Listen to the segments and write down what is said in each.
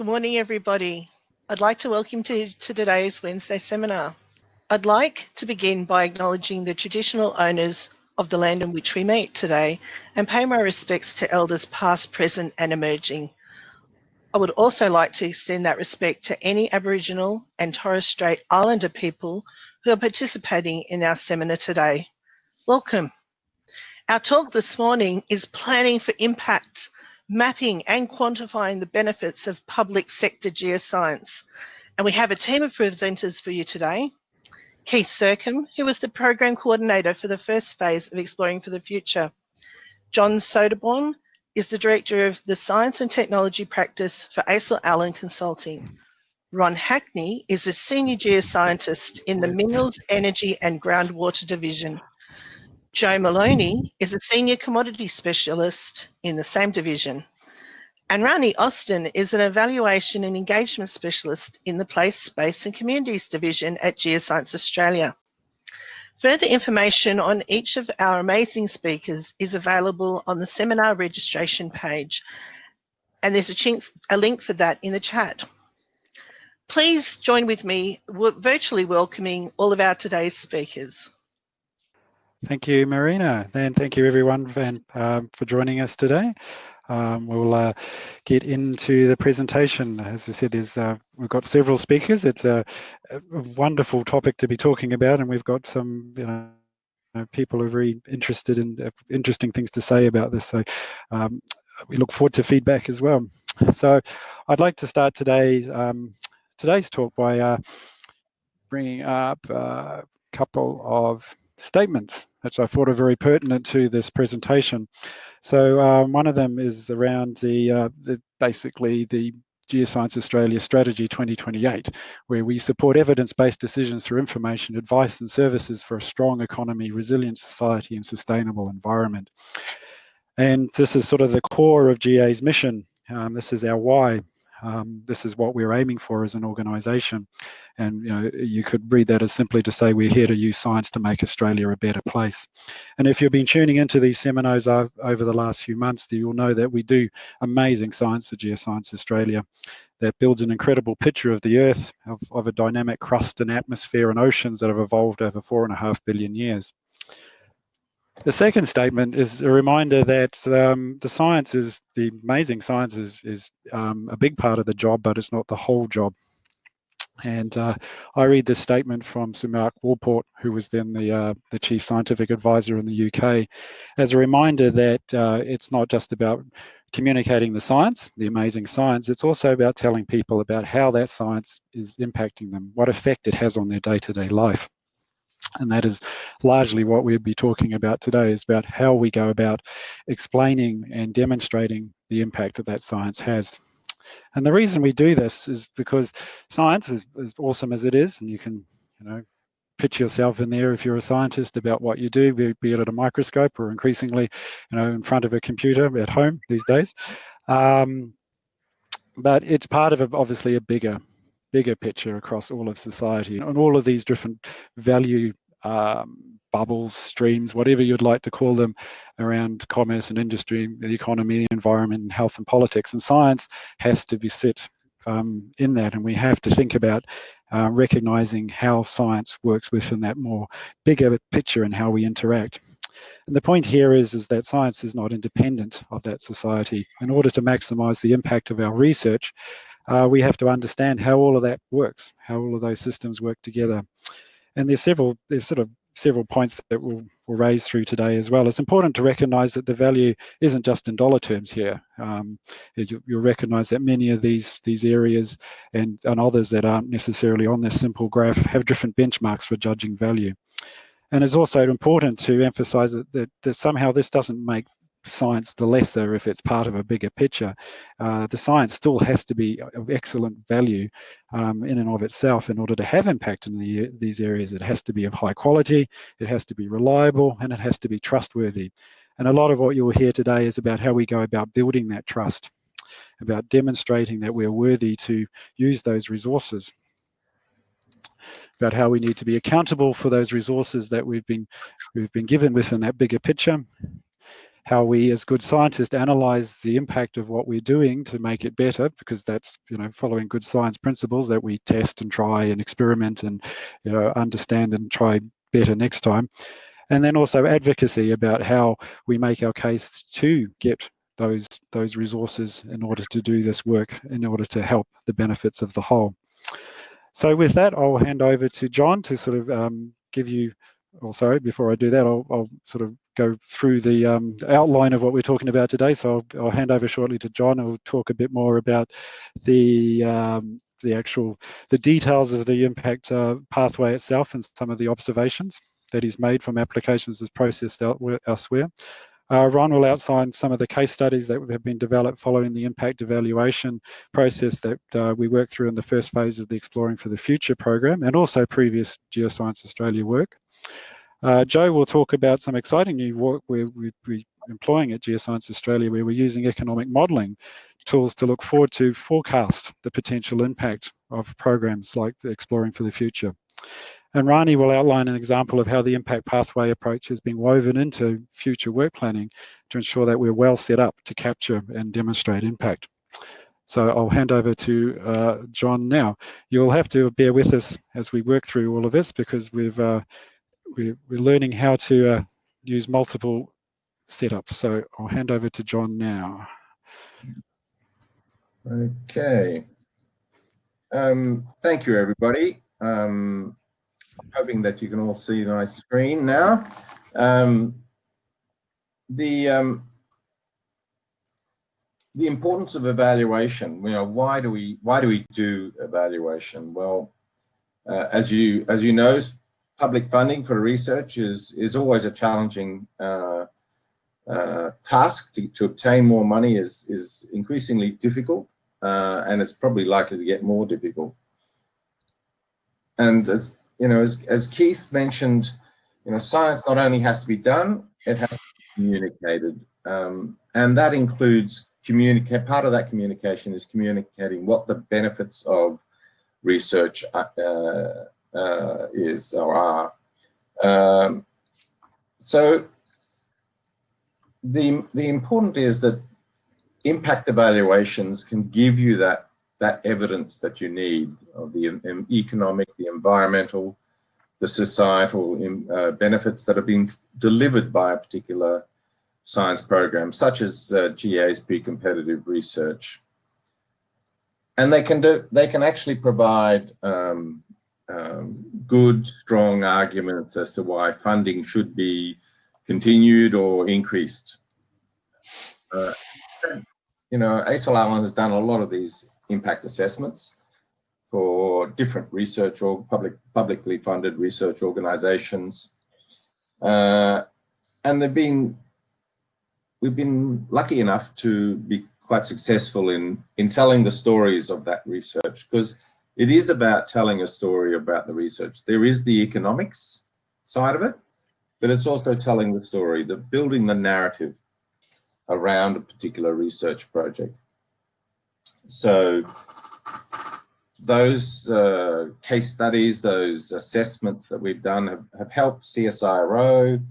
Good morning, everybody. I'd like to welcome you to, to today's Wednesday seminar. I'd like to begin by acknowledging the traditional owners of the land in which we meet today and pay my respects to elders past, present and emerging. I would also like to extend that respect to any Aboriginal and Torres Strait Islander people who are participating in our seminar today. Welcome. Our talk this morning is Planning for Impact mapping and quantifying the benefits of public sector geoscience. And we have a team of presenters for you today. Keith Sircombe, who was the program coordinator for the first phase of Exploring for the Future. John Soderbaum is the director of the Science and Technology Practice for ACIL Allen Consulting. Ron Hackney is a senior geoscientist in the Minerals, Energy and Groundwater Division. Joe Maloney is a senior commodity specialist in the same division. And Rani Austin is an evaluation and engagement specialist in the Place, Space and Communities division at Geoscience Australia. Further information on each of our amazing speakers is available on the seminar registration page. And there's a, a link for that in the chat. Please join with me virtually welcoming all of our today's speakers. Thank you, Marina. And thank you everyone for, um, for joining us today. Um, we'll uh, get into the presentation. As I said, uh, we've got several speakers. It's a, a, wonderful topic to be talking about, and we've got some, you know, people are very interested in uh, interesting things to say about this. So um, we look forward to feedback as well. So I'd like to start today um, today's talk by uh, bringing up a couple of statements, which I thought are very pertinent to this presentation. So um, one of them is around the, uh, the basically the Geoscience Australia Strategy 2028, where we support evidence-based decisions through information, advice and services for a strong economy, resilient society and sustainable environment. And this is sort of the core of GA's mission. Um, this is our why. Um, this is what we're aiming for as an organisation. And you know, you could read that as simply to say we're here to use science to make Australia a better place. And if you've been tuning into these seminars over the last few months, you'll know that we do amazing science at Geoscience Australia that builds an incredible picture of the Earth, of, of a dynamic crust and atmosphere and oceans that have evolved over four and a half billion years. The second statement is a reminder that um, the science is, the amazing science is, is um, a big part of the job, but it's not the whole job. And uh, I read this statement from Sir Mark Walport, who was then the, uh, the chief scientific advisor in the UK, as a reminder that uh, it's not just about communicating the science, the amazing science, it's also about telling people about how that science is impacting them, what effect it has on their day-to-day -day life. And that is largely what we'll be talking about today is about how we go about explaining and demonstrating the impact that that science has. And the reason we do this is because science is as awesome as it is, and you can, you know, picture yourself in there if you're a scientist about what you do, be, be it at a microscope or increasingly, you know, in front of a computer at home these days. Um, but it's part of a, obviously a bigger bigger picture across all of society and all of these different value um, bubbles, streams, whatever you'd like to call them, around commerce and industry, the economy, the environment, and health and politics. And science has to be set um, in that, and we have to think about uh, recognizing how science works within that more bigger picture and how we interact. And the point here is, is that science is not independent of that society. In order to maximize the impact of our research, uh, we have to understand how all of that works, how all of those systems work together. And there's several, there's sort of several points that we'll, we'll raise through today as well. It's important to recognize that the value isn't just in dollar terms here. Um, you, will recognize that many of these these areas and, and others that aren't necessarily on this simple graph have different benchmarks for judging value. And it's also important to emphasize that, that, that somehow this doesn't make science the lesser if it's part of a bigger picture. Uh, the science still has to be of excellent value um, in and of itself in order to have impact in the, these areas. It has to be of high quality, it has to be reliable, and it has to be trustworthy. And a lot of what you'll hear today is about how we go about building that trust, about demonstrating that we're worthy to use those resources about how we need to be accountable for those resources that we've been we've been given within that bigger picture how we as good scientists analyze the impact of what we're doing to make it better, because that's, you know, following good science principles that we test and try and experiment and, you know, understand and try better next time. And then also advocacy about how we make our case to get those, those resources in order to do this work, in order to help the benefits of the whole. So with that, I'll hand over to John to sort of um, give you, or sorry, before I do that, I'll, I'll sort of go through the um, outline of what we're talking about today. So I'll, I'll, hand over shortly to John, who'll talk a bit more about the um, the actual the details of the impact uh, pathway itself and some of the observations that he's made from applications that's processed elsewhere. Uh, Ron will outline some of the case studies that have been developed following the impact evaluation process that uh, we worked through in the first phase of the Exploring for the Future program and also previous Geoscience Australia work. Uh, Joe will talk about some exciting new work we're, we're, employing at Geoscience Australia where we're using economic modelling tools to look forward to forecast the potential impact of programs like Exploring for the Future. And Rani will outline an example of how the impact pathway approach has been woven into future work planning to ensure that we're well set up to capture and demonstrate impact. So I'll hand over to uh, John now. You'll have to bear with us as we work through all of this because we've uh, we're, we're, learning how to uh, use multiple setups. So I'll hand over to John now. Okay. Um, thank you, everybody. Um, hoping that you can all see my screen now. Um, the um, the importance of evaluation. You know, why do we why do we do evaluation? Well, uh, as you as you know, public funding for research is is always a challenging uh, uh, task. To, to, obtain more money is is increasingly difficult, uh, and it's probably likely to get more difficult. And as you know, as, as Keith mentioned, you know, science not only has to be done, it has to be communicated. Um, and that includes communicate, part of that communication is communicating what the benefits of research uh, uh, is or are. Um, so the, the important is that impact evaluations can give you that that evidence that you need of the economic, the environmental, the societal uh, benefits that have been delivered by a particular science program, such as uh, GA's pre-competitive research. And they can do, they can actually provide um, um, good, strong arguments as to why funding should be continued or increased. Uh, you know, ACIL Allen has done a lot of these impact assessments for different research or public, publicly funded research organizations. Uh, and they've been, we've been lucky enough to be quite successful in, in telling the stories of that research because it is about telling a story about the research. There is the economics side of it, but it's also telling the story, the building the narrative around a particular research project. So those uh, case studies, those assessments that we've done have, have helped CSIRO,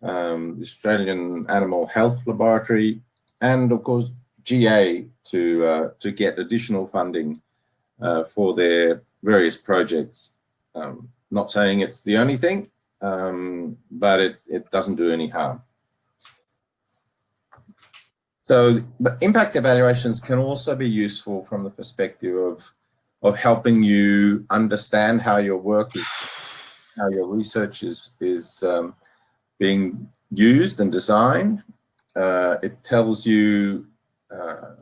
um, the Australian Animal Health Laboratory, and of course GA to, uh, to get additional funding uh, for their various projects. Um, not saying it's the only thing, um, but it, it doesn't do any harm. So impact evaluations can also be useful from the perspective of, of helping you understand how your work is, how your research is, is um, being used and designed. Uh, it tells you uh,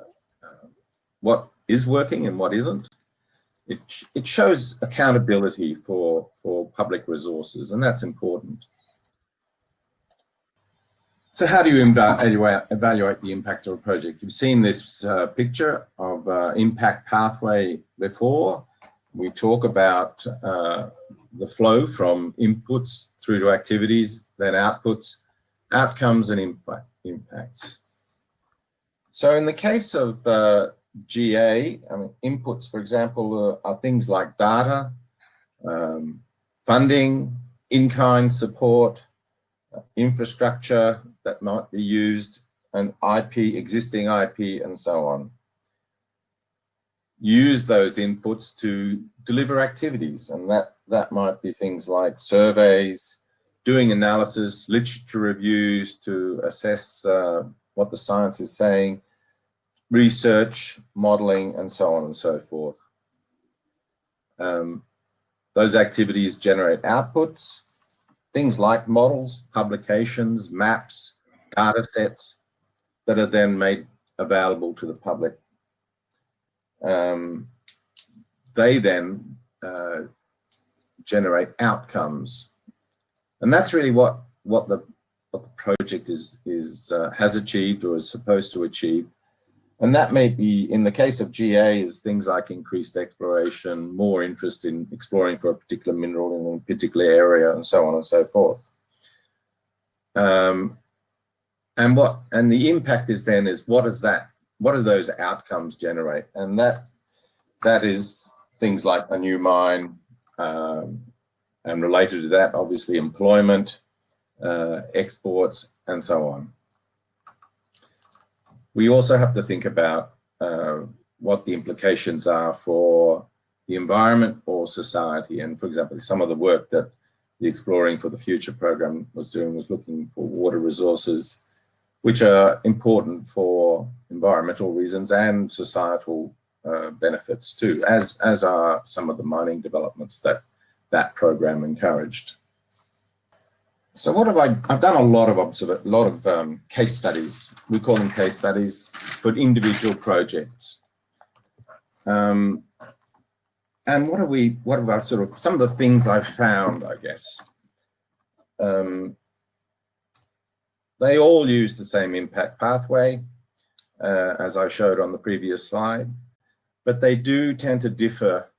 uh, what is working and what isn't. It, it shows accountability for, for public resources, and that's important. So how do you evaluate, the impact of a project? You've seen this uh, picture of uh, impact pathway before. We talk about uh, the flow from inputs through to activities, then outputs, outcomes and impact, impacts. So in the case of uh, GA, I mean, inputs, for example, uh, are things like data, um, funding, in-kind support, uh, infrastructure, that might be used and IP, existing IP and so on. Use those inputs to deliver activities and that, that might be things like surveys, doing analysis, literature reviews to assess uh, what the science is saying, research, modeling, and so on and so forth. Um, those activities generate outputs, things like models, publications, maps, data sets that are then made available to the public. Um, they then uh, generate outcomes. And that's really what, what, the, what the project is, is, uh, has achieved or is supposed to achieve. And that may be, in the case of GA, is things like increased exploration, more interest in exploring for a particular mineral in a particular area, and so on and so forth. Um, and what and the impact is then is what is that? What do those outcomes generate? And that that is things like a new mine, um, and related to that, obviously employment, uh, exports, and so on we also have to think about uh, what the implications are for the environment or society. And for example, some of the work that the Exploring for the Future program was doing was looking for water resources, which are important for environmental reasons and societal uh, benefits too, as, as are some of the mining developments that that program encouraged. So what have I, I've done a lot of observe, a lot of um, case studies. We call them case studies for individual projects. Um, and what are we, what have I sort of, some of the things I've found, I guess. Um, they all use the same impact pathway, uh, as I showed on the previous slide, but they do tend to differ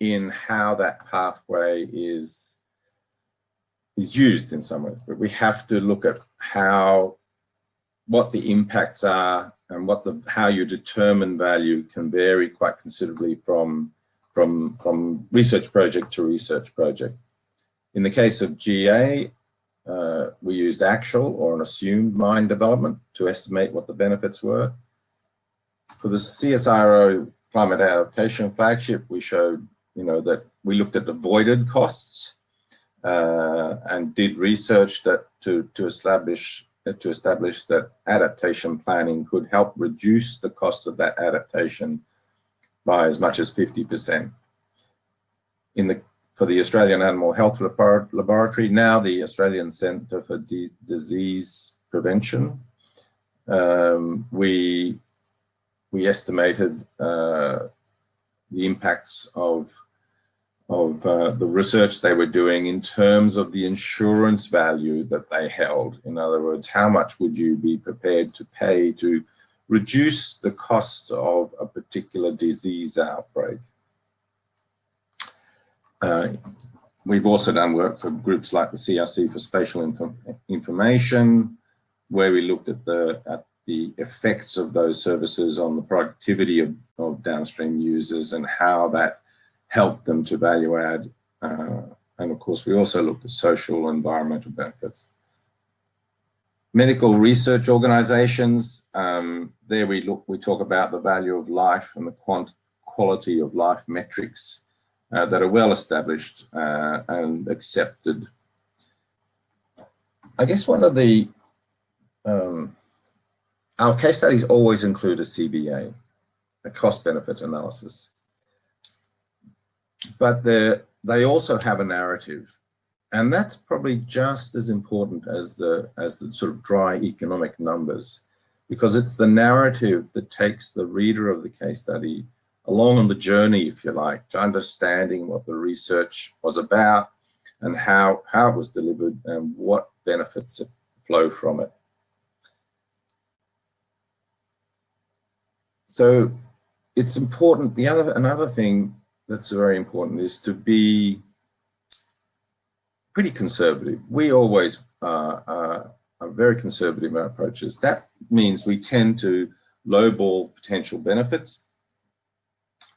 in how that pathway is is used in some way, but we have to look at how, what the impacts are and what the, how you determine value can vary quite considerably from, from, from research project to research project. In the case of GA, uh, we used actual or an assumed mine development to estimate what the benefits were. For the CSIRO climate adaptation flagship, we showed, you know, that we looked at avoided costs and did research that to, to establish to establish that adaptation planning could help reduce the cost of that adaptation by as much as 50%. In the for the Australian Animal Health Laboratory, now the Australian Centre for D Disease Prevention, um, we we estimated uh, the impacts of of uh, the research they were doing in terms of the insurance value that they held. In other words, how much would you be prepared to pay to reduce the cost of a particular disease outbreak? Uh, we've also done work for groups like the CRC for Spatial Information, where we looked at the at the effects of those services on the productivity of, of downstream users and how that help them to value add. Uh, and of course, we also looked at social environmental benefits. Medical research organizations, um, there we look, we talk about the value of life and the quant quality of life metrics uh, that are well established uh, and accepted. I guess one of the, um, our case studies always include a CBA, a cost benefit analysis but they also have a narrative. And that's probably just as important as the, as the sort of dry economic numbers, because it's the narrative that takes the reader of the case study along on the journey, if you like, to understanding what the research was about and how, how it was delivered and what benefits flow from it. So it's important. The other, another thing that's very important is to be pretty conservative. We always uh, uh, are very conservative in our approaches. That means we tend to lowball potential benefits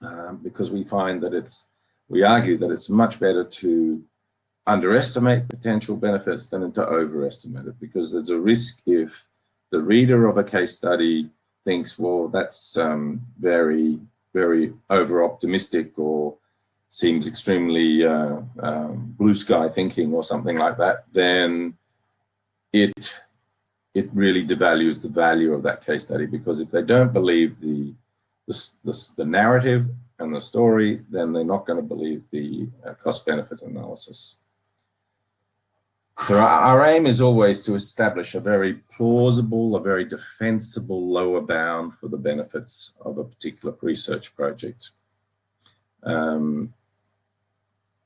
um, because we find that it's, we argue that it's much better to underestimate potential benefits than to overestimate it because there's a risk if the reader of a case study thinks, well, that's um, very, very over optimistic or seems extremely uh, um, blue sky thinking or something like that, then it it really devalues the value of that case study because if they don't believe the the, the, the narrative and the story, then they're not going to believe the uh, cost benefit analysis. So our, aim is always to establish a very plausible, a very defensible lower bound for the benefits of a particular research project. Um,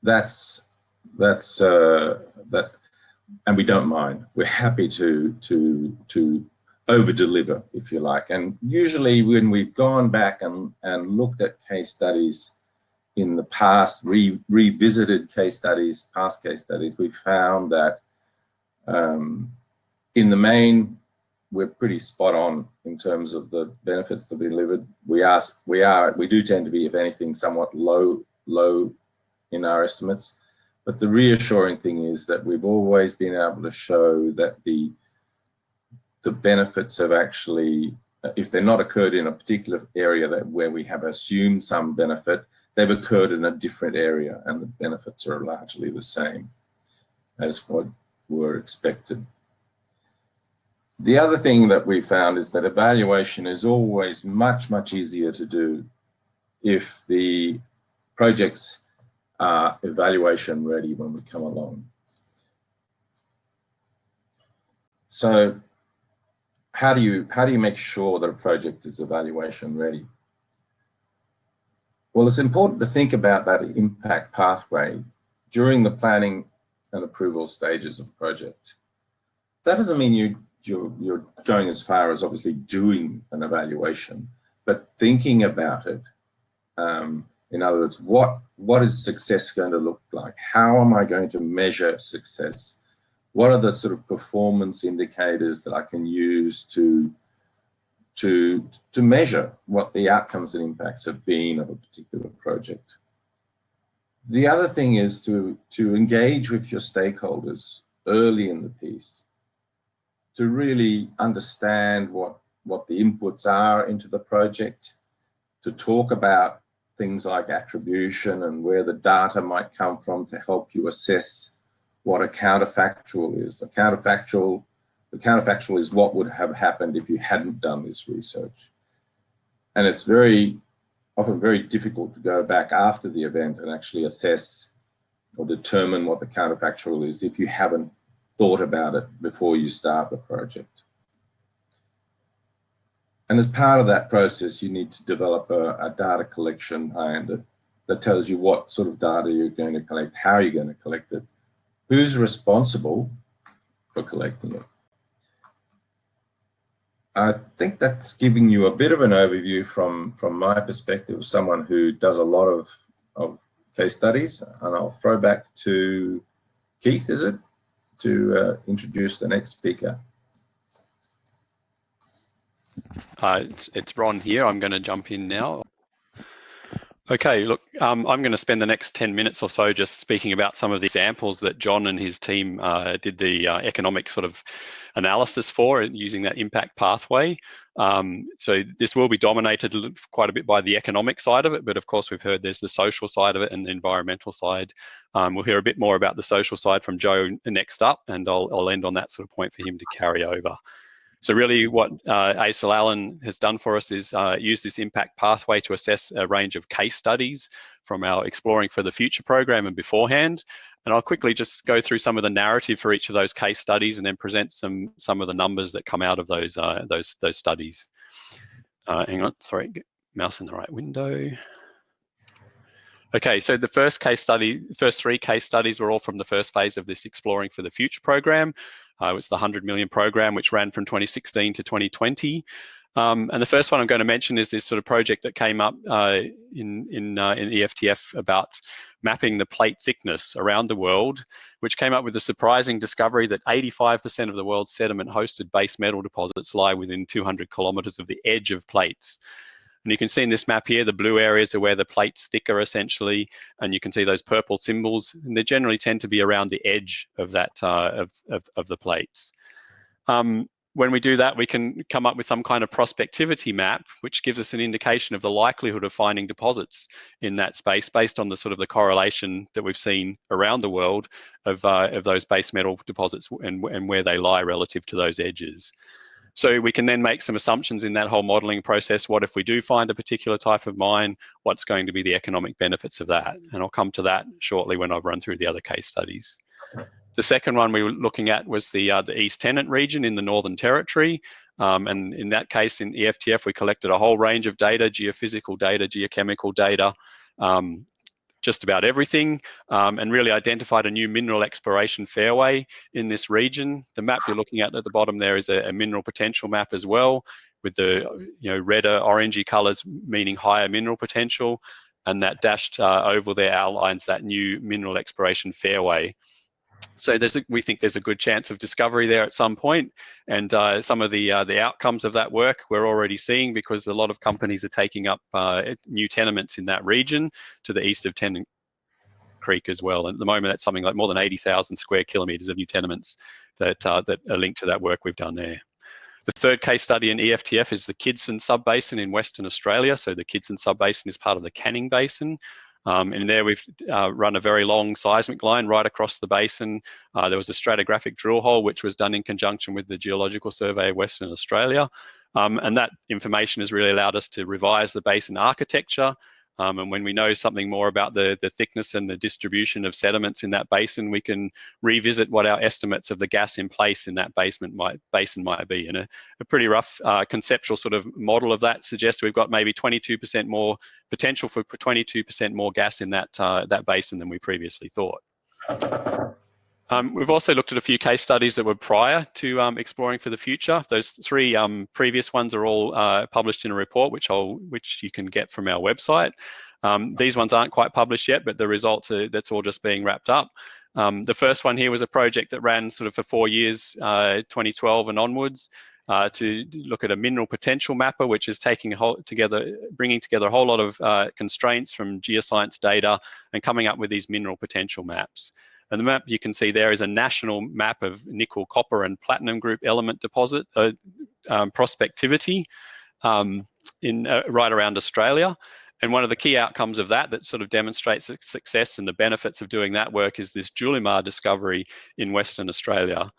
that's that's uh, that, and we don't mind. We're happy to to to over deliver, if you like. And usually, when we've gone back and and looked at case studies in the past, re, revisited case studies, past case studies, we found that um, in the main, we're pretty spot on in terms of the benefits to be delivered. We are, we are, we do tend to be, if anything, somewhat low, low in our estimates. But the reassuring thing is that we've always been able to show that the the benefits have actually, if they're not occurred in a particular area that where we have assumed some benefit, they've occurred in a different area and the benefits are largely the same as what were expected. The other thing that we found is that evaluation is always much, much easier to do if the projects are evaluation ready when we come along. So how do you how do you make sure that a project is evaluation ready? Well, it's important to think about that impact pathway during the planning and approval stages of a project. That doesn't mean you, you're, you're going as far as obviously doing an evaluation, but thinking about it. Um, in other words, what, what is success going to look like? How am I going to measure success? What are the sort of performance indicators that I can use to, to, to measure what the outcomes and impacts have been of a particular project? The other thing is to, to engage with your stakeholders early in the piece, to really understand what, what the inputs are into the project, to talk about things like attribution and where the data might come from to help you assess what a counterfactual is. The counterfactual, the counterfactual is what would have happened if you hadn't done this research. And it's very often very difficult to go back after the event and actually assess or determine what the counterfactual is if you haven't thought about it before you start the project. And as part of that process, you need to develop a, a data collection plan that, that tells you what sort of data you're going to collect, how you're going to collect it, who's responsible for collecting it. I think that's giving you a bit of an overview from, from my perspective, someone who does a lot of, of case studies. And I'll throw back to Keith, is it, to uh, introduce the next speaker. Uh, it's, it's Ron here. I'm going to jump in now. Okay, look, um, I'm going to spend the next 10 minutes or so just speaking about some of the examples that John and his team uh, did the uh, economic sort of analysis for using that impact pathway. Um, so this will be dominated quite a bit by the economic side of it, but of course we've heard there's the social side of it and the environmental side. Um, we'll hear a bit more about the social side from Joe next up, and I'll, I'll end on that sort of point for him to carry over. So really what uh, ACIL Allen has done for us is uh, use this impact pathway to assess a range of case studies from our Exploring for the Future program and beforehand. And I'll quickly just go through some of the narrative for each of those case studies and then present some, some of the numbers that come out of those, uh, those, those studies. Uh, hang on, sorry, mouse in the right window. Okay, so the first case study, first three case studies were all from the first phase of this Exploring for the Future program. Uh, it was the 100 million program, which ran from 2016 to 2020. Um, and the first one I'm going to mention is this sort of project that came up uh, in, in, uh, in EFTF about mapping the plate thickness around the world, which came up with the surprising discovery that 85% of the world's sediment hosted base metal deposits lie within 200 kilometers of the edge of plates. And you can see in this map here, the blue areas are where the plate's thicker essentially, and you can see those purple symbols, and they generally tend to be around the edge of that uh, of, of, of, the plates. Um, when we do that, we can come up with some kind of prospectivity map, which gives us an indication of the likelihood of finding deposits in that space based on the sort of the correlation that we've seen around the world of, uh, of those base metal deposits and, and where they lie relative to those edges. So we can then make some assumptions in that whole modeling process. What if we do find a particular type of mine? What's going to be the economic benefits of that? And I'll come to that shortly when I've run through the other case studies. The second one we were looking at was the, uh, the East Tennant region in the Northern Territory. Um, and in that case, in EFTF, we collected a whole range of data, geophysical data, geochemical data, um, just about everything, um, and really identified a new mineral exploration fairway in this region. The map you're looking at at the bottom there is a, a mineral potential map as well, with the you know redder, orangey colours meaning higher mineral potential, and that dashed uh, oval there outlines that new mineral exploration fairway. So there's a, we think there's a good chance of discovery there at some point, and uh, some of the uh, the outcomes of that work we're already seeing because a lot of companies are taking up uh, new tenements in that region to the east of Tennant Creek as well. And at the moment, that's something like more than 80,000 square kilometres of new tenements that uh, that are linked to that work we've done there. The third case study in EFTF is the Kidson Subbasin in Western Australia. So the Kidson Subbasin is part of the Canning Basin, um, and there we've uh, run a very long seismic line right across the basin. Uh, there was a stratigraphic drill hole which was done in conjunction with the Geological Survey of Western Australia. Um, and that information has really allowed us to revise the basin architecture, um, and when we know something more about the, the thickness and the distribution of sediments in that basin, we can revisit what our estimates of the gas in place in that basement might, basin might be. And a, a pretty rough uh, conceptual sort of model of that suggests we've got maybe 22% more potential for 22% more gas in that, uh, that basin than we previously thought. Um, we've also looked at a few case studies that were prior to um, exploring for the future. Those three um, previous ones are all uh, published in a report, which I'll which you can get from our website. Um, these ones aren't quite published yet, but the results are that's all just being wrapped up. Um, the first one here was a project that ran sort of for four years, uh, 2012 and onwards. Uh, to look at a mineral potential mapper, which is taking a whole together, bringing together a whole lot of uh, constraints from geoscience data and coming up with these mineral potential maps. And the map you can see there is a national map of nickel, copper, and platinum group element deposit uh, um, prospectivity um, in uh, right around Australia. And one of the key outcomes of that that sort of demonstrates success and the benefits of doing that work is this Julimar discovery in Western Australia.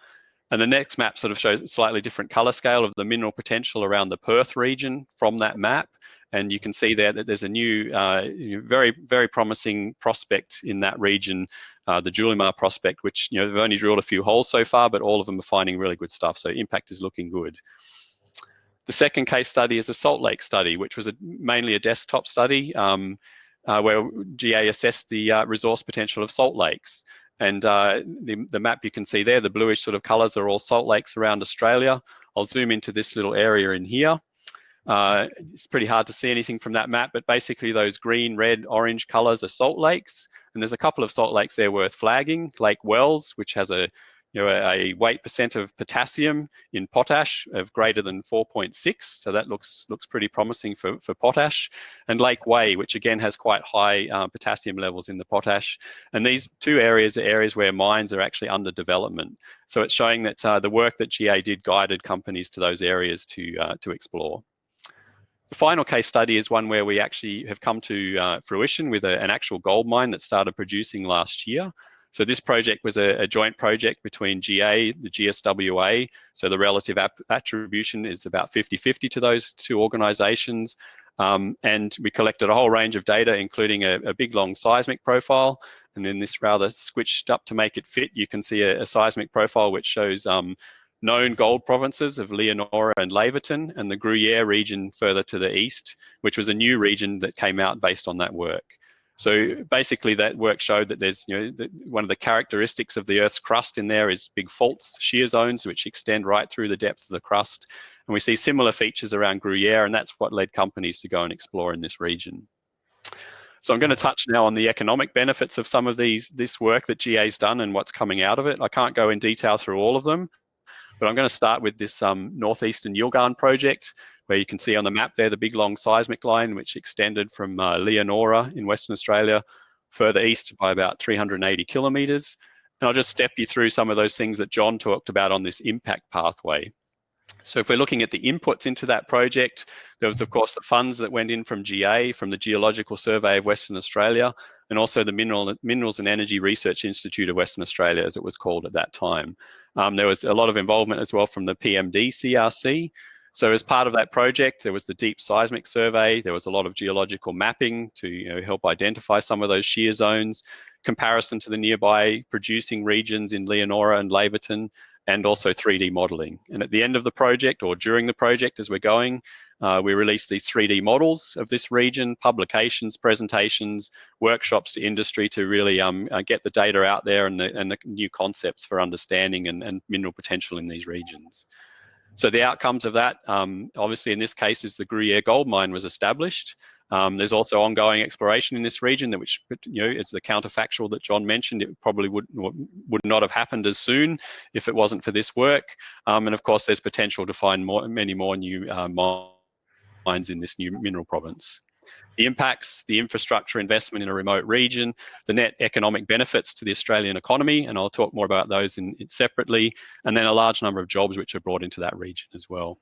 And the next map sort of shows a slightly different color scale of the mineral potential around the Perth region from that map. And you can see there that there's a new, uh, very, very promising prospect in that region, uh, the Julimar prospect, which, you know, they've only drilled a few holes so far, but all of them are finding really good stuff. So impact is looking good. The second case study is a Salt Lake study, which was a, mainly a desktop study um, uh, where GA assessed the uh, resource potential of salt lakes. And uh, the, the map you can see there, the bluish sort of colors are all salt lakes around Australia. I'll zoom into this little area in here. Uh, it's pretty hard to see anything from that map, but basically those green, red, orange colors are salt lakes. And there's a couple of salt lakes there worth flagging. Lake Wells, which has a you know, a, weight percent of potassium in potash of greater than 4.6. So that looks looks pretty promising for, for potash. And Lake Way, which again has quite high uh, potassium levels in the potash. And these two areas are areas where mines are actually under development. So it's showing that uh, the work that GA did guided companies to those areas to, uh, to explore. The final case study is one where we actually have come to uh, fruition with a, an actual gold mine that started producing last year. So this project was a, a joint project between GA, the GSWA, so the relative attribution is about 50-50 to those two organizations. Um, and we collected a whole range of data, including a, a, big long seismic profile. And then this rather switched up to make it fit. You can see a, a seismic profile which shows um, known gold provinces of Leonora and Laverton and the Gruyere region further to the east, which was a new region that came out based on that work. So basically that work showed that there's, you know, the, one of the characteristics of the Earth's crust in there is big faults, shear zones, which extend right through the depth of the crust. And we see similar features around Gruyere, and that's what led companies to go and explore in this region. So I'm going to touch now on the economic benefits of some of these this work that GA's done and what's coming out of it. I can't go in detail through all of them, but I'm going to start with this um, Northeastern Yilgarn project, where you can see on the map there the big long seismic line which extended from uh, Leonora in Western Australia further east by about 380 kilometres. And I'll just step you through some of those things that John talked about on this impact pathway. So if we're looking at the inputs into that project, there was of course the funds that went in from GA, from the Geological Survey of Western Australia, and also the Mineral, Minerals and Energy Research Institute of Western Australia, as it was called at that time. Um, there was a lot of involvement as well from the PMD CRC. So as part of that project, there was the deep seismic survey. There was a lot of geological mapping to you know, help identify some of those shear zones, comparison to the nearby producing regions in Leonora and Laverton, and also 3D modeling. And at the end of the project or during the project as we're going, uh, we release these 3D models of this region, publications, presentations, workshops to industry to really um, uh, get the data out there and the, and the new concepts for understanding and, and, mineral potential in these regions. So the outcomes of that, um, obviously in this case, is the Gruyere gold mine was established. Um, there's also ongoing exploration in this region, which you know it's the counterfactual that John mentioned. It probably would would not have happened as soon if it wasn't for this work. Um, and of course, there's potential to find more, many more new uh, mines in this new mineral province. The impacts, the infrastructure investment in a remote region, the net economic benefits to the Australian economy, and I'll talk more about those in, in separately, and then a large number of jobs which are brought into that region as well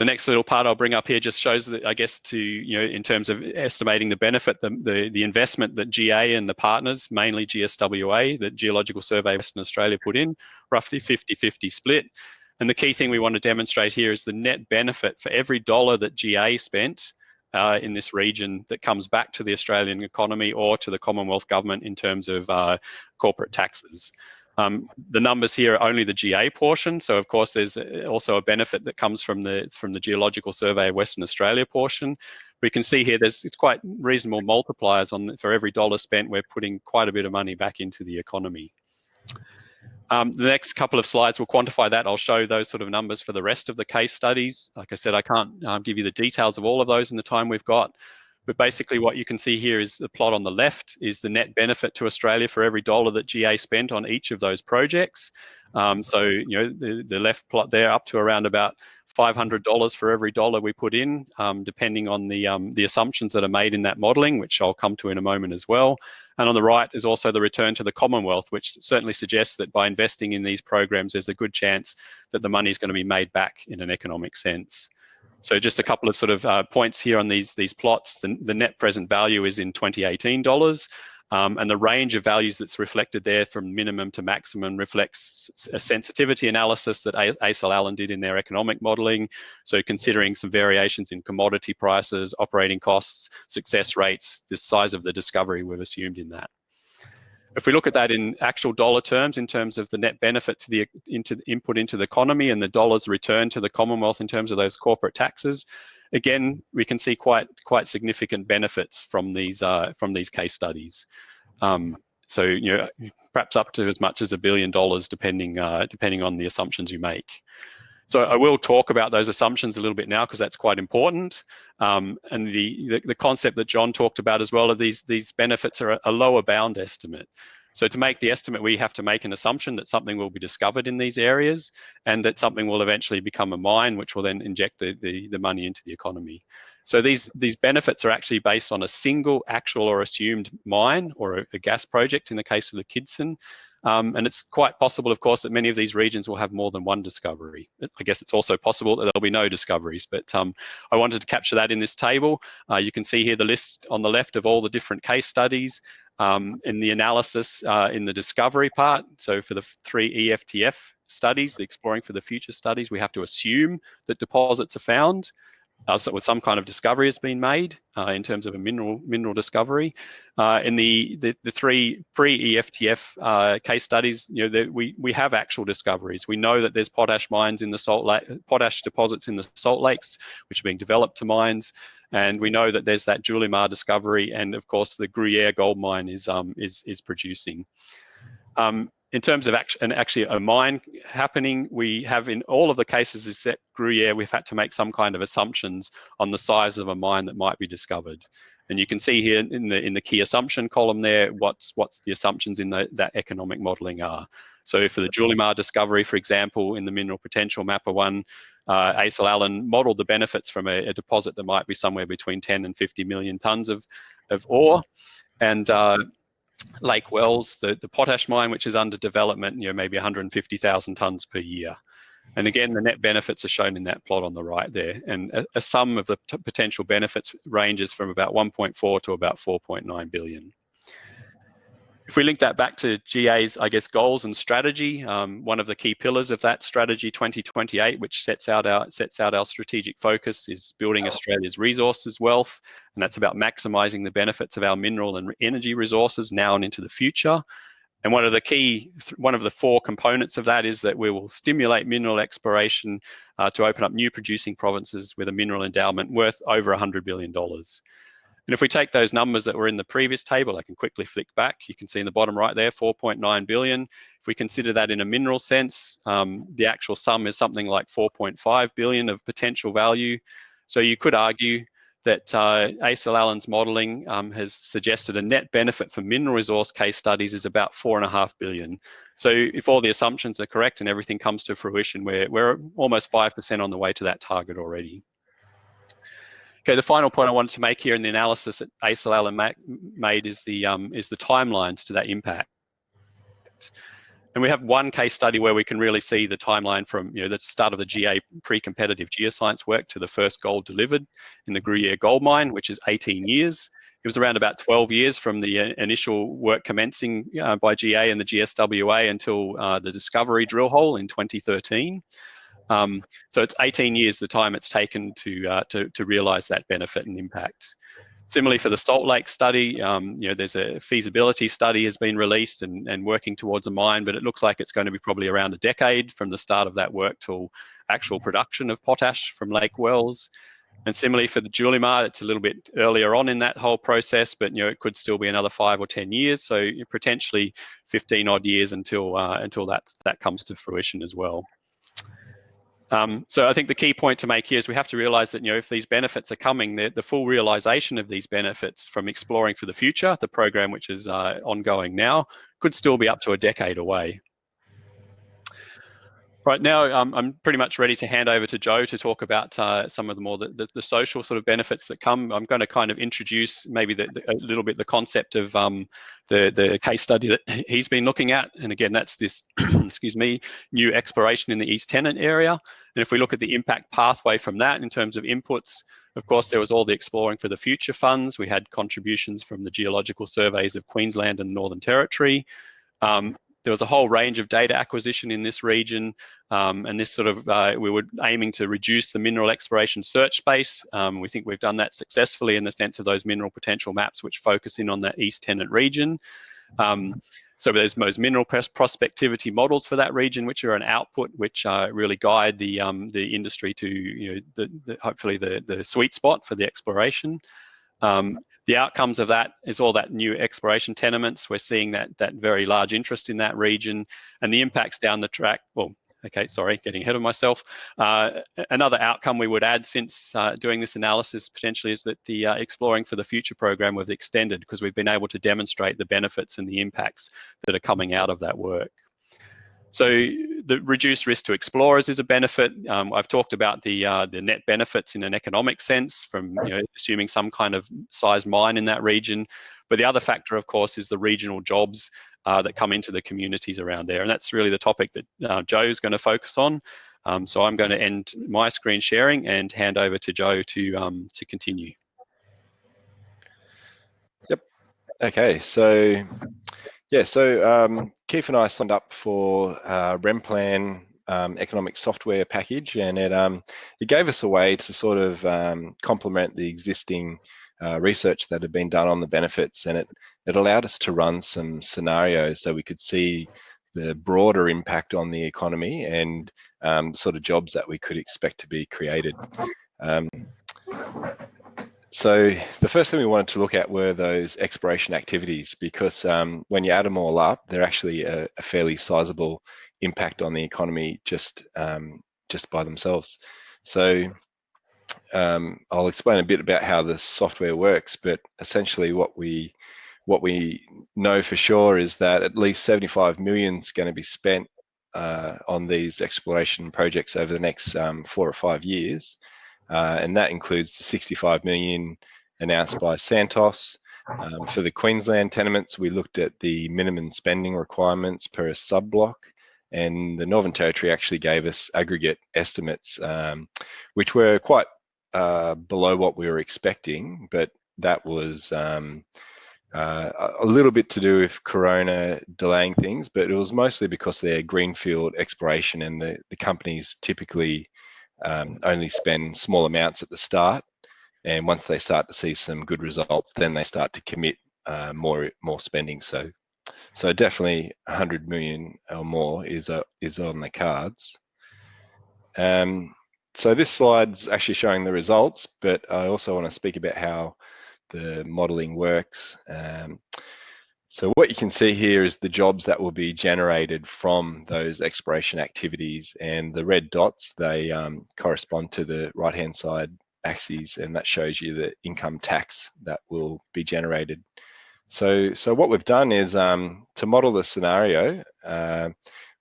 the next little part I'll bring up here just shows that, I guess, to, you know, in terms of estimating the benefit, the, the, the investment that GA and the partners, mainly GSWA, the Geological Survey Western Australia put in, roughly 50-50 split. And the key thing we want to demonstrate here is the net benefit for every dollar that GA spent uh, in this region that comes back to the Australian economy or to the Commonwealth government in terms of uh, corporate taxes. Um, the numbers here are only the GA portion, so of course there's also a benefit that comes from the from the Geological Survey of Western Australia portion. We can see here there's it's quite reasonable multipliers on for every dollar spent. We're putting quite a bit of money back into the economy. Um, the next couple of slides will quantify that. I'll show those sort of numbers for the rest of the case studies. Like I said, I can't um, give you the details of all of those in the time we've got. But basically what you can see here is the plot on the left is the net benefit to Australia for every dollar that GA spent on each of those projects. Um, so, you know, the, the left plot there up to around about $500 for every dollar we put in, um, depending on the, um, the assumptions that are made in that modelling, which I'll come to in a moment as well. And on the right is also the return to the Commonwealth, which certainly suggests that by investing in these programs, there's a good chance that the money is going to be made back in an economic sense. So just a couple of sort of uh, points here on these, these plots. The, the net present value is in 2018 dollars. Um, and the range of values that's reflected there from minimum to maximum reflects a sensitivity analysis that ACIL Allen did in their economic modeling. So considering some variations in commodity prices, operating costs, success rates, the size of the discovery we've assumed in that. If we look at that in actual dollar terms, in terms of the net benefit to the into the input into the economy and the dollars returned to the Commonwealth in terms of those corporate taxes, again, we can see quite quite significant benefits from these uh, from these case studies. Um, so you know, perhaps up to as much as a billion dollars, depending uh, depending on the assumptions you make. So I will talk about those assumptions a little bit now because that's quite important. Um, and the, the, the, concept that John talked about as well of these, these benefits are a, a lower bound estimate. So to make the estimate, we have to make an assumption that something will be discovered in these areas and that something will eventually become a mine, which will then inject the, the, the money into the economy. So these, these benefits are actually based on a single actual or assumed mine or a, a gas project in the case of the Kidson. Um, and it's quite possible, of course, that many of these regions will have more than one discovery. I guess it's also possible that there'll be no discoveries, but um, I wanted to capture that in this table. Uh, you can see here the list on the left of all the different case studies um, in the analysis uh, in the discovery part. So for the three EFTF studies, the exploring for the future studies, we have to assume that deposits are found uh, so with some kind of discovery has been made uh, in terms of a mineral mineral discovery. Uh, in the, the, the three pre-EFTF uh, case studies, you know, the, we we have actual discoveries. We know that there's potash mines in the salt lake, potash deposits in the salt lakes, which are being developed to mines, and we know that there's that Julimar discovery, and of course the Gruyere gold mine is um is is producing. Um, in terms of act and actually a mine happening, we have in all of the cases except Gruyere, we've had to make some kind of assumptions on the size of a mine that might be discovered. And you can see here in the in the key assumption column there, what's what's the assumptions in the, that economic modelling are. So for the Julimar discovery, for example, in the mineral potential mapper one, uh, ACIL Allen modelled the benefits from a, a, deposit that might be somewhere between 10 and 50 million tonnes of, of ore. And uh, Lake Wells, the, the potash mine, which is under development, you know, maybe 150,000 tonnes per year. And again, the net benefits are shown in that plot on the right there. And a, a sum of the potential benefits ranges from about 1.4 to about 4.9 billion. If we link that back to GA's, I guess, goals and strategy, um, one of the key pillars of that strategy 2028, which sets out our sets out our strategic focus, is building Australia's resources wealth, and that's about maximising the benefits of our mineral and energy resources now and into the future. And one of the key, one of the four components of that is that we will stimulate mineral exploration uh, to open up new producing provinces with a mineral endowment worth over $100 billion. And if we take those numbers that were in the previous table, I can quickly flick back. You can see in the bottom right there, 4.9 billion. If we consider that in a mineral sense, um, the actual sum is something like 4.5 billion of potential value. So you could argue that uh, ACIL Allen's modelling um, has suggested a net benefit for mineral resource case studies is about four and a half billion. So if all the assumptions are correct and everything comes to fruition, we're, we're almost 5% on the way to that target already. Okay, the final point I wanted to make here in the analysis that ACIL Allen made is the um, is the timelines to that impact. And we have one case study where we can really see the timeline from you know the start of the GA pre-competitive geoscience work to the first gold delivered in the Gruyere gold mine, which is 18 years. It was around about 12 years from the uh, initial work commencing uh, by GA and the GSWA until uh, the discovery drill hole in 2013. Um, so it's 18 years the time it's taken to, uh, to, to realise that benefit and impact. Similarly for the Salt Lake study, um, you know, there's a feasibility study has been released and, and working towards a mine, but it looks like it's going to be probably around a decade from the start of that work till actual production of potash from Lake Wells. And similarly for the Julimar, it's a little bit earlier on in that whole process, but you know it could still be another five or ten years, so potentially 15 odd years until uh, until that that comes to fruition as well. Um, so I think the key point to make here is we have to realize that, you know, if these benefits are coming, the, the full realization of these benefits from exploring for the future, the program which is uh, ongoing now, could still be up to a decade away. Right now, um, I'm pretty much ready to hand over to Joe to talk about uh, some of the more the, the, the, social sort of benefits that come. I'm going to kind of introduce maybe the, a little bit the concept of um, the the case study that he's been looking at, and again, that's this excuse me new exploration in the East Tennant area. And if we look at the impact pathway from that in terms of inputs, of course, there was all the exploring for the future funds. We had contributions from the geological surveys of Queensland and Northern Territory. Um, there was a whole range of data acquisition in this region, um, and this sort of uh, we were aiming to reduce the mineral exploration search space. Um, we think we've done that successfully in the sense of those mineral potential maps, which focus in on that East Tennant region. Um, so there's those mineral prospectivity models for that region, which are an output, which uh, really guide the um, the industry to you know the, the, hopefully the the sweet spot for the exploration. Um, the outcomes of that is all that new exploration tenements. We're seeing that that very large interest in that region and the impacts down the track. Well, okay, sorry, getting ahead of myself. Uh, another outcome we would add since uh, doing this analysis potentially is that the uh, Exploring for the Future program was extended because we've been able to demonstrate the benefits and the impacts that are coming out of that work. So the reduced risk to explorers is a benefit. Um, I've talked about the uh, the net benefits in an economic sense from you know, assuming some kind of size mine in that region. But the other factor, of course, is the regional jobs uh, that come into the communities around there. And that's really the topic that uh, Joe is going to focus on. Um, so I'm going to end my screen sharing and hand over to Joe to, um, to continue. Yep. Okay, so yeah, so um, Keith and I signed up for uh, REMPLAN um, economic software package, and it um, it gave us a way to sort of um, complement the existing uh, research that had been done on the benefits, and it it allowed us to run some scenarios so we could see the broader impact on the economy and um, sort of jobs that we could expect to be created. So the first thing we wanted to look at were those exploration activities because um, when you add them all up, they're actually a, a fairly sizable impact on the economy just um, just by themselves. So um, I'll explain a bit about how the software works, but essentially what we what we know for sure is that at least 75 million is going to be spent uh, on these exploration projects over the next um, four or five years, uh, and that includes the 65 million announced by Santos. Um, for the Queensland tenements, we looked at the minimum spending requirements per sub-block, and the Northern Territory actually gave us aggregate estimates, um, which were quite uh, below what we were expecting, but that was um, uh, a little bit to do with Corona delaying things, but it was mostly because they're greenfield exploration and the, the companies typically um, only spend small amounts at the start. And once they start to see some good results, then they start to commit uh, more more spending. So, so definitely 100 million or more is uh, is on the cards. Um, so this slide's actually showing the results, but I also want to speak about how the modeling works. Um, so what you can see here is the jobs that will be generated from those exploration activities and the red dots, they um, correspond to the right-hand side axes and that shows you the income tax that will be generated. So, so what we've done is um, to model the scenario, uh,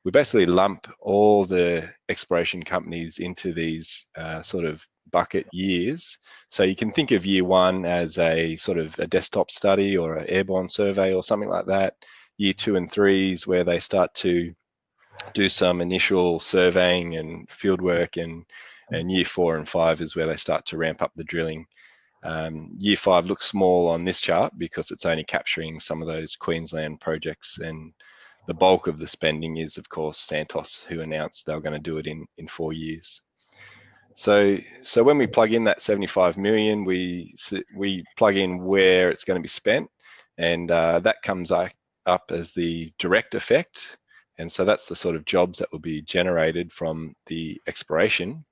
we basically lump all the exploration companies into these uh, sort of bucket years. So you can think of year one as a sort of a desktop study or an airborne survey or something like that. Year two and threes where they start to do some initial surveying and field work and, and year four and five is where they start to ramp up the drilling. Um, year five looks small on this chart because it's only capturing some of those Queensland projects and the bulk of the spending is of course Santos who announced they were going to do it in, in four years. So, so when we plug in that 75 million, we we plug in where it's going to be spent, and uh, that comes up as the direct effect. And so that's the sort of jobs that will be generated from the exploration.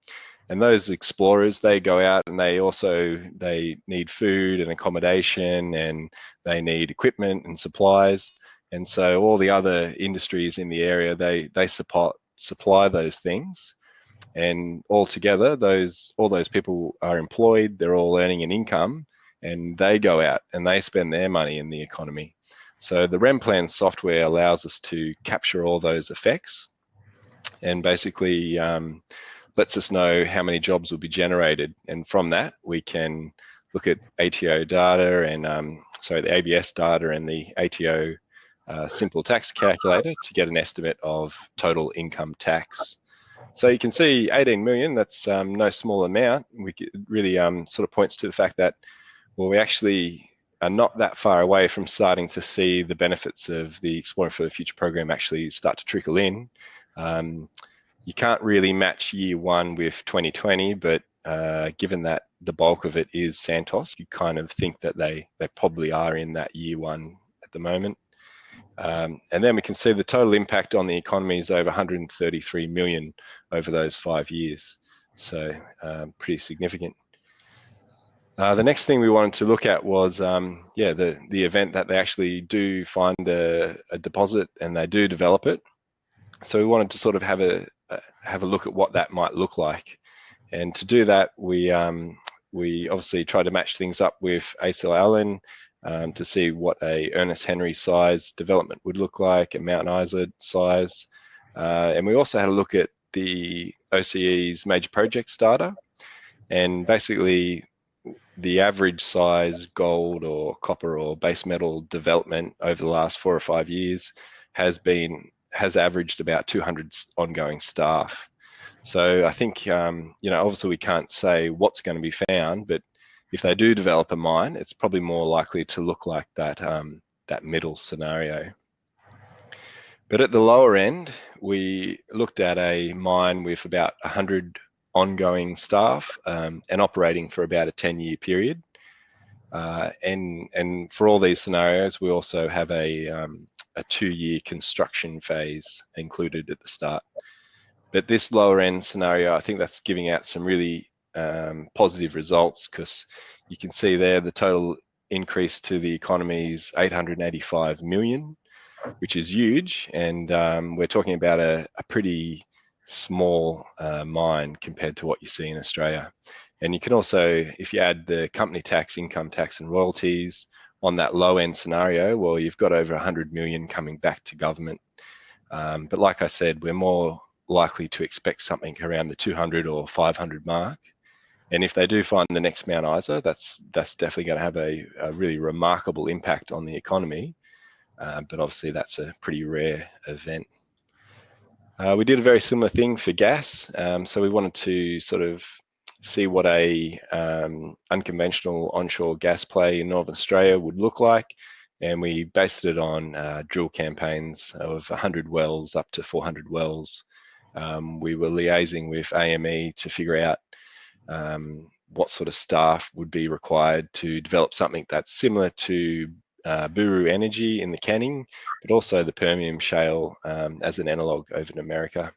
And those explorers, they go out and they also they need food and accommodation, and they need equipment and supplies. And so all the other industries in the area, they they support supply those things. And altogether those all those people are employed they're all earning an income and they go out and they spend their money in the economy. So the REMPLAN software allows us to capture all those effects and basically um, lets us know how many jobs will be generated. And from that we can look at ATO data and um, sorry the ABS data and the ATO uh, simple tax calculator to get an estimate of total income tax so you can see 18 million, that's um, no small amount. We really um, sort of points to the fact that, well, we actually are not that far away from starting to see the benefits of the Exploring for the Future program actually start to trickle in. Um, you can't really match year one with 2020, but uh, given that the bulk of it is Santos, you kind of think that they, they probably are in that year one at the moment. Um, and then we can see the total impact on the economy is over 133 million over those five years. So um, pretty significant. Uh, the next thing we wanted to look at was, um, yeah, the, the event that they actually do find a, a, deposit and they do develop it. So we wanted to sort of have a, have a look at what that might look like. And to do that, we, um, we obviously try to match things up with ACIL Allen um, to see what a Ernest Henry size development would look like, a Mount Isa size. Uh, and we also had a look at the OCE's major projects data and basically the average size gold or copper or base metal development over the last four or five years has been has averaged about 200 ongoing staff. So I think um, you know obviously we can't say what's going to be found, but if they do develop a mine, it's probably more likely to look like that, um, that middle scenario. But at the lower end, we looked at a mine with about 100 ongoing staff um, and operating for about a 10 year period. Uh, and, and for all these scenarios, we also have a, um, a two year construction phase included at the start. But this lower end scenario, I think that's giving out some really um, positive results because you can see there the total increase to the economy is 885 million, which is huge. And um, we're talking about a, a pretty small uh, mine compared to what you see in Australia. And you can also, if you add the company tax, income tax and royalties on that low end scenario, well, you've got over 100 million coming back to government Um, but like I said, we're more likely to expect something around the 200 or 500 mark. And if they do find the next Mount Isa, that's that's definitely going to have a, a really remarkable impact on the economy. Uh, but obviously, that's a pretty rare event. Uh, we did a very similar thing for gas. Um, so we wanted to sort of see what a um, unconventional onshore gas play in Northern Australia would look like. And we based it on uh, drill campaigns of 100 wells up to 400 wells. Um, we were liaising with AME to figure out um, what sort of staff would be required to develop something that's similar to uh, Buru Energy in the Canning, but also the Permian Shale um, as an analog over in America.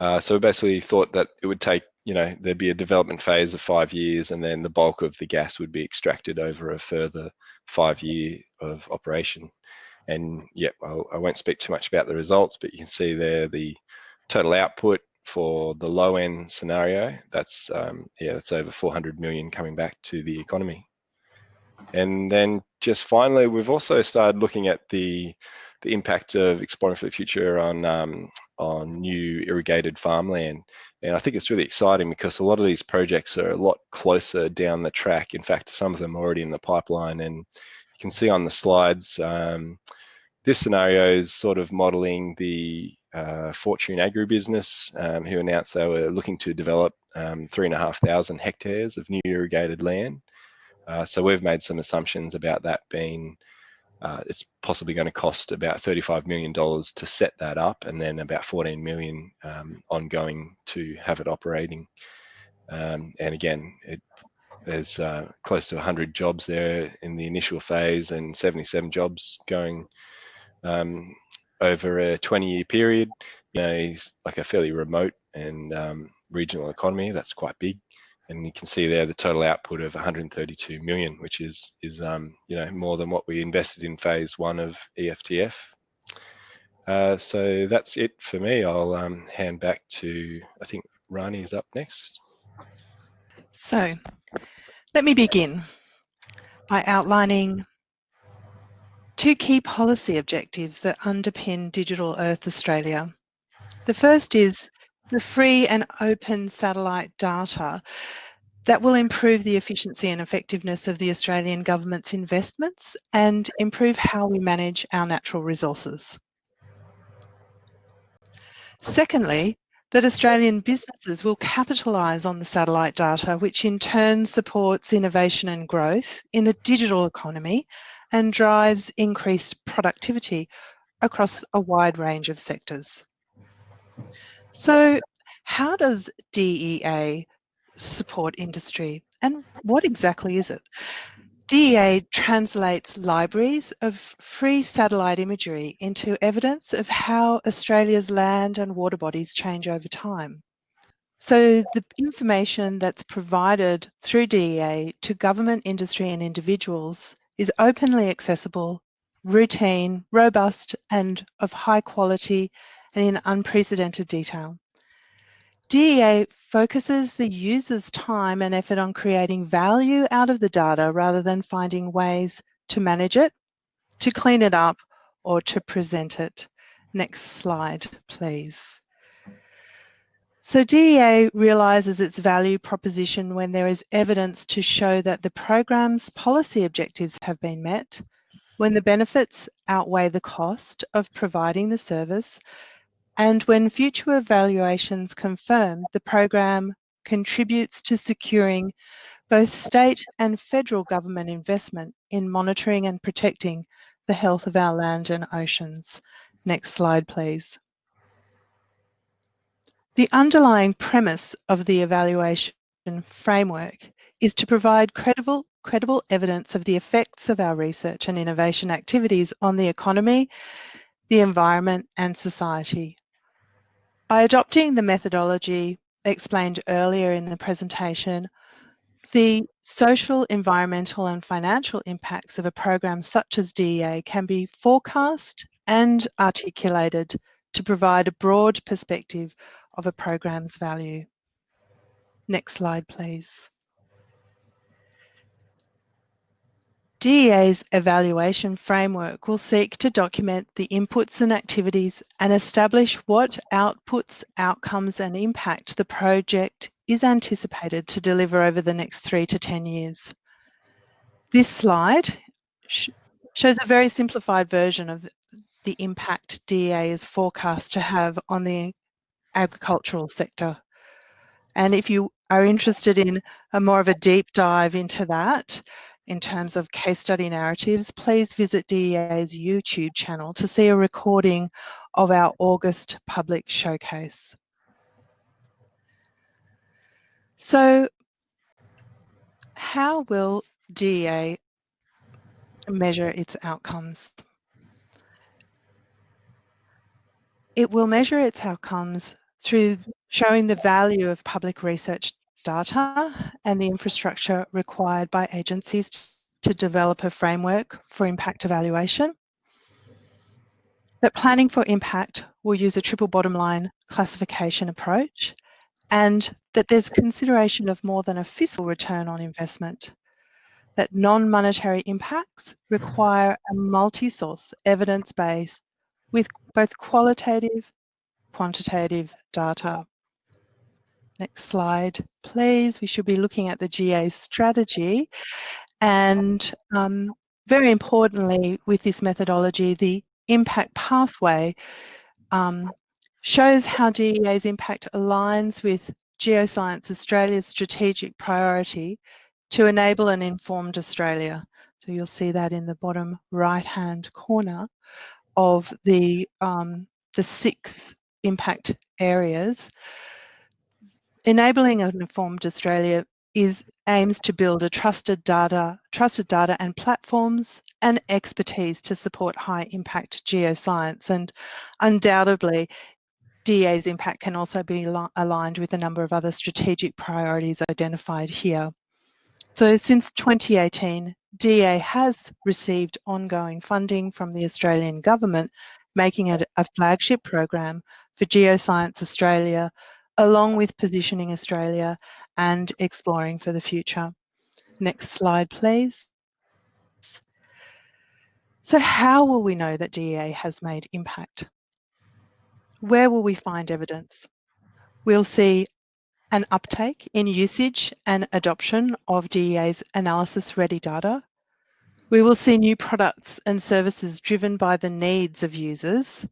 Uh, so we basically thought that it would take, you know, there'd be a development phase of five years and then the bulk of the gas would be extracted over a further five year of operation. And yeah, I will not speak too much about the results, but you can see there the total output for the low end scenario. That's, um, yeah, that's over 400 million coming back to the economy. And then just finally, we've also started looking at the the impact of exploring for the future on um, on new irrigated farmland. And I think it's really exciting because a lot of these projects are a lot closer down the track. In fact, some of them are already in the pipeline. And you can see on the slides, um, this scenario is sort of modeling the uh, Fortune Agribusiness, um, who announced they were looking to develop um, three and a half thousand hectares of new irrigated land. Uh, so we've made some assumptions about that being uh, it's possibly going to cost about $35 million to set that up and then about 14 million um, ongoing to have it operating. Um, and again, it, there's uh, close to 100 jobs there in the initial phase and 77 jobs going um, over a 20 year period. You know, it's like a fairly remote and um, regional economy that's quite big and you can see there the total output of 132 million, which is is um, you know more than what we invested in phase one of EFTF. Uh, so that's it for me. I'll um, hand back to I think Rani is up next. So let me begin by outlining two key policy objectives that underpin Digital Earth Australia. The first is the free and open satellite data that will improve the efficiency and effectiveness of the Australian government's investments and improve how we manage our natural resources. Secondly, that Australian businesses will capitalise on the satellite data, which in turn supports innovation and growth in the digital economy and drives increased productivity across a wide range of sectors. So how does DEA support industry and what exactly is it? DEA translates libraries of free satellite imagery into evidence of how Australia's land and water bodies change over time. So the information that's provided through DEA to government, industry and individuals is openly accessible, routine, robust and of high quality and in unprecedented detail. DEA focuses the user's time and effort on creating value out of the data rather than finding ways to manage it, to clean it up, or to present it. Next slide, please. So DEA realises its value proposition when there is evidence to show that the program's policy objectives have been met, when the benefits outweigh the cost of providing the service, and when future evaluations confirm the program contributes to securing both state and federal government investment in monitoring and protecting the health of our land and oceans. Next slide, please. The underlying premise of the evaluation framework is to provide credible, credible evidence of the effects of our research and innovation activities on the economy, the environment and society. By adopting the methodology explained earlier in the presentation, the social, environmental and financial impacts of a program such as DEA can be forecast and articulated to provide a broad perspective of a program's value. Next slide, please. DEA's evaluation framework will seek to document the inputs and activities and establish what outputs, outcomes and impact the project is anticipated to deliver over the next three to 10 years. This slide sh shows a very simplified version of the impact DEA is forecast to have on the agricultural sector. And if you are interested in a more of a deep dive into that, in terms of case study narratives, please visit DEA's YouTube channel to see a recording of our August public showcase. So how will DEA measure its outcomes? It will measure its outcomes through showing the value of public research data and the infrastructure required by agencies to develop a framework for impact evaluation. That planning for impact will use a triple bottom line classification approach and that there's consideration of more than a fiscal return on investment. That non-monetary impacts require a multi-source evidence base with both qualitative, quantitative data. Next slide, please. We should be looking at the GA strategy. And um, very importantly, with this methodology, the impact pathway um, shows how DEA's impact aligns with Geoscience Australia's strategic priority to enable an informed Australia. So you'll see that in the bottom right-hand corner of the, um, the six impact areas Enabling an informed Australia is aims to build a trusted data, trusted data and platforms and expertise to support high impact geoscience. And undoubtedly, DEA's impact can also be aligned with a number of other strategic priorities identified here. So since 2018, DEA has received ongoing funding from the Australian government, making it a flagship program for Geoscience Australia along with positioning Australia and exploring for the future. Next slide, please. So how will we know that DEA has made impact? Where will we find evidence? We'll see an uptake in usage and adoption of DEA's analysis ready data. We will see new products and services driven by the needs of users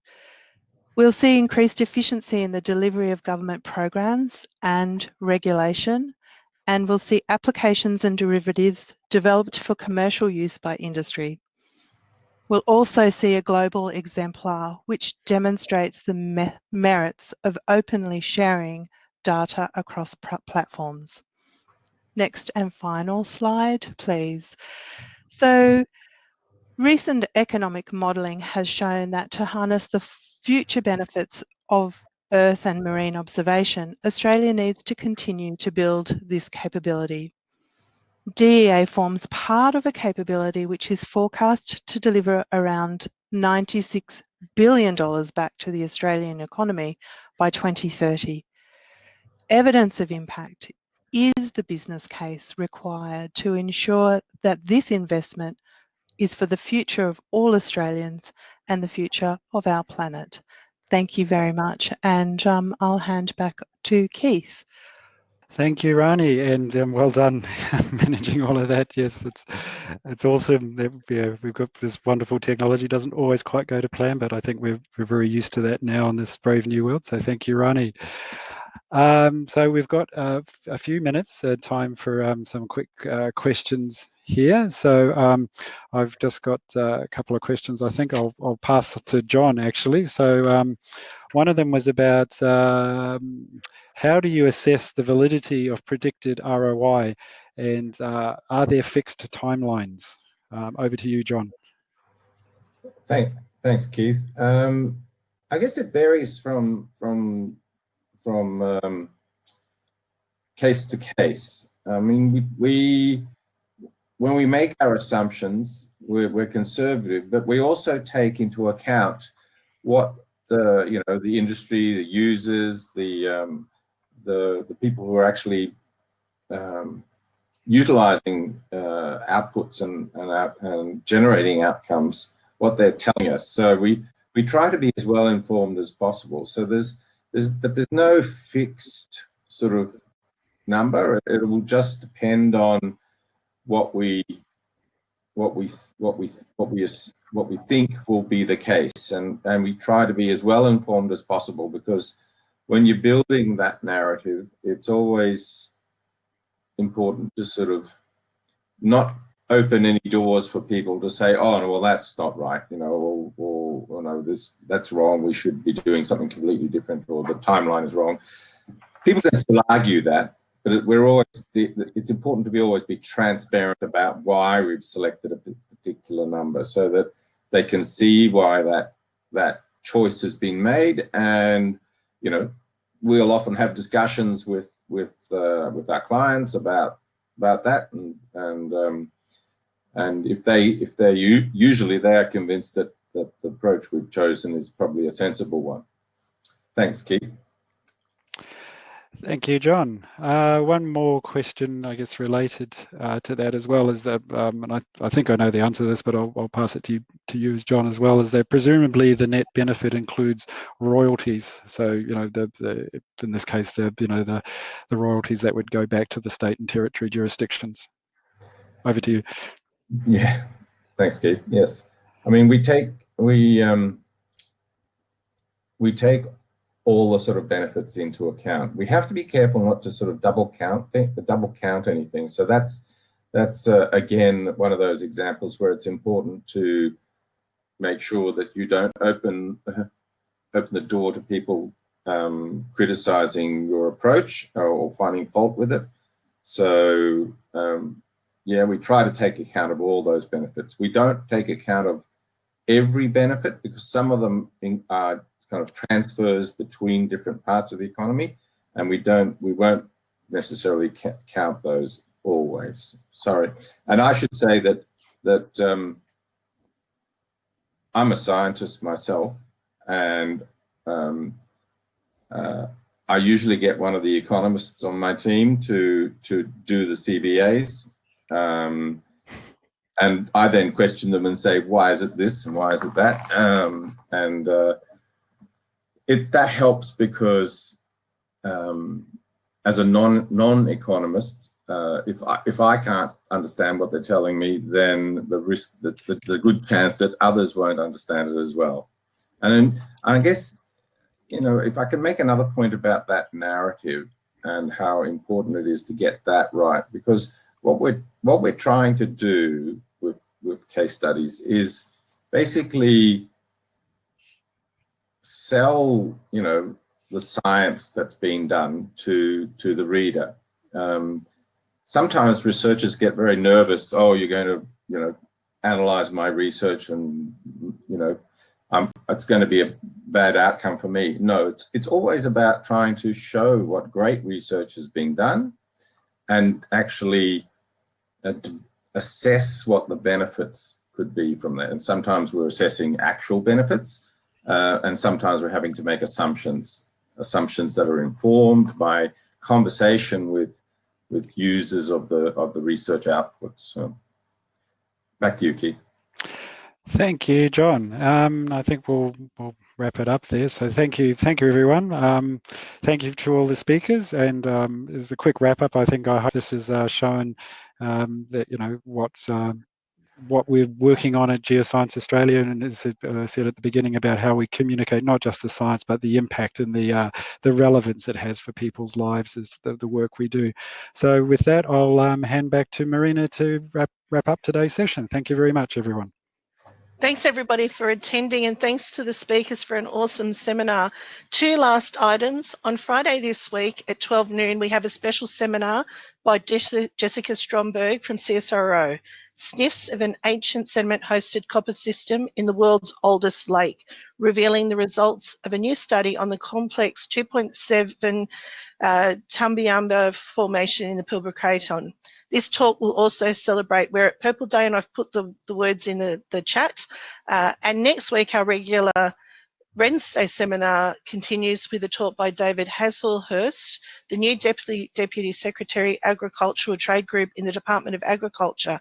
We'll see increased efficiency in the delivery of government programs and regulation, and we'll see applications and derivatives developed for commercial use by industry. We'll also see a global exemplar which demonstrates the me merits of openly sharing data across platforms. Next and final slide, please. So recent economic modelling has shown that to harness the future benefits of earth and marine observation, Australia needs to continue to build this capability. DEA forms part of a capability which is forecast to deliver around $96 billion back to the Australian economy by 2030. Evidence of impact is the business case required to ensure that this investment is for the future of all Australians and the future of our planet. Thank you very much. And um, I'll hand back to Keith. Thank you, Rani, and um, well done managing all of that. Yes, it's it's awesome that yeah, we've got this wonderful technology. Doesn't always quite go to plan, but I think we're we're very used to that now in this brave new world. So thank you, Rani. Um, so we've got uh, a few minutes uh, time for um, some quick uh, questions here. So um, I've just got uh, a couple of questions. I think I'll, I'll pass to John actually. So um, one of them was about um, how do you assess the validity of predicted ROI and uh, are there fixed timelines? Um, over to you, John. Thank, thanks, Keith. I guess it varies from from from um, case to case. I mean, we, we when we make our assumptions, we're, we're, conservative, but we also take into account what the you know the industry, the users, the um, the the people who are actually um, utilizing uh, outputs and, and, out, and generating outcomes, what they're telling us. So we, we try to be as well informed as possible. So there's, there's, but there's no fixed sort of number. It will just depend on what we, what we, what we, what we, what we think will be the case, and and we try to be as well informed as possible because when you're building that narrative, it's always important to sort of not open any doors for people to say, oh, well, that's not right, you know, no, this that's wrong. We should be doing something completely different, or the timeline is wrong. People can still argue that, but we're always it's important to be always be transparent about why we've selected a particular number, so that they can see why that that choice has been made, and you know, we'll often have discussions with with uh, with our clients about about that, and and um, and if they if they usually they are convinced that that the approach we've chosen is probably a sensible one. Thanks, Keith. Thank you, John. Uh, one more question, I guess, related uh, to that as well is that, um, and I, I, think I know the answer to this, but I'll, I'll, pass it to you, to you as John as well, is that presumably the net benefit includes royalties. So, you know, the, the in this case, the, you know, the, the royalties that would go back to the state and territory jurisdictions. Over to you. Yeah, thanks, Keith. Yes. I mean, we take, we, um, we take all the sort of benefits into account. We have to be careful not to sort of double count think, double count anything. So that's that's uh, again one of those examples where it's important to make sure that you don't open uh, open the door to people um, criticizing your approach or, or, finding fault with it. So um, yeah, we try to take account of all those benefits. We don't take account of every benefit because some of them are kind of transfers between different parts of the economy, and we don't, we won't necessarily count those always. Sorry, and I should say that that um, I'm a scientist myself, and um, uh, I usually get one of the economists on my team to to do the cbas Um, and I then question them and say, why is it this and why is it that? Um, and uh, it that helps because um, as a non non economist, uh, if I if I can't understand what they're telling me, then the risk that there's a good chance that others won't understand it as well. And I guess you know if I can make another point about that narrative and how important it is to get that right, because what we're what we're trying to do with case studies is basically sell, you know, the science that's being done to to the reader. Um, sometimes researchers get very nervous. Oh, you're going to, you know, analyze my research, and you know, um, it's going to be a bad outcome for me. No, it's, it's always about trying to show what great research is being done, and actually uh, assess what the benefits could be from that. And sometimes we're assessing actual benefits uh, and sometimes we're having to make assumptions, assumptions that are informed by conversation with with users of the of the research outputs. So back to you, Keith. Thank you, John. Um, I think we'll, we'll wrap it up there. So thank you, thank you, everyone. Um, thank you to all the speakers. And um, as a quick wrap up, I think I hope this has uh, shown um, that you know what's um, what we're working on at Geoscience Australia, and as I said at the beginning about how we communicate not just the science, but the impact and the uh, the relevance it has for people's lives is the, the work we do. So with that, I'll um, hand back to Marina to wrap, wrap up today's session. Thank you very much, everyone. Thanks everybody for attending and thanks to the speakers for an awesome seminar. Two last items. On Friday this week at 12 noon, we have a special seminar by Jessica Stromberg from CSIRO sniffs of an ancient sediment-hosted copper system in the world's oldest lake, revealing the results of a new study on the complex 2.7 uh, Tumbiana formation in the Pilbara Craton. This talk will also celebrate Wear It Purple Day, and I've put the, the words in the, the chat. Uh, and next week, our regular Wednesday seminar continues with a talk by David Hazlehurst, the new Deputy, Deputy Secretary Agricultural Trade Group in the Department of Agriculture,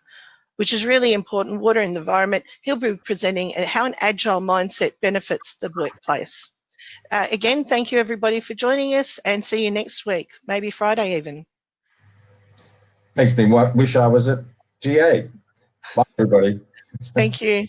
which is really important, water and environment. He'll be presenting how an agile mindset benefits the workplace. Uh, again, thank you everybody for joining us and see you next week, maybe Friday even. Makes me wish I was at GA. Bye, everybody. Thank you.